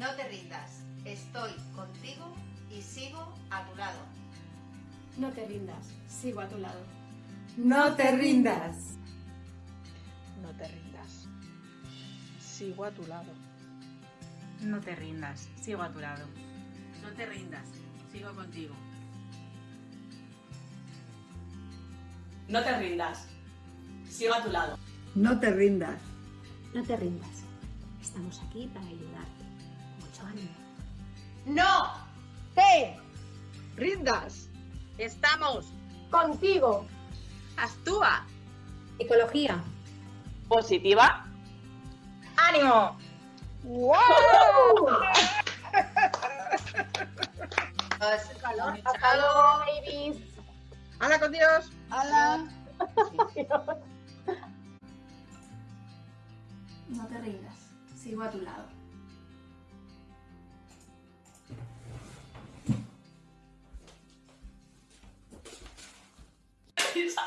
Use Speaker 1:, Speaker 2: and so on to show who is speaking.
Speaker 1: No te rindas, estoy contigo y sigo a tu lado.
Speaker 2: No te rindas, sigo a tu lado.
Speaker 3: No te rindas.
Speaker 4: No te rindas. Sigo a tu lado.
Speaker 5: No te rindas, sigo a tu lado. No te rindas, sigo contigo.
Speaker 3: No te rindas. Sigo a tu lado.
Speaker 6: No te rindas.
Speaker 2: No te rindas. Estamos aquí para ayudarte.
Speaker 1: ¡No!
Speaker 4: ¡Te rindas! Estamos
Speaker 2: Contigo.
Speaker 4: Actúa.
Speaker 2: Ecología.
Speaker 4: Positiva. ¡Ánimo! ¡Wow!
Speaker 1: Hasta
Speaker 2: Hasta luego, babies.
Speaker 4: ¡Hala con Dios!
Speaker 2: No te rindas, sigo a tu lado.
Speaker 3: 上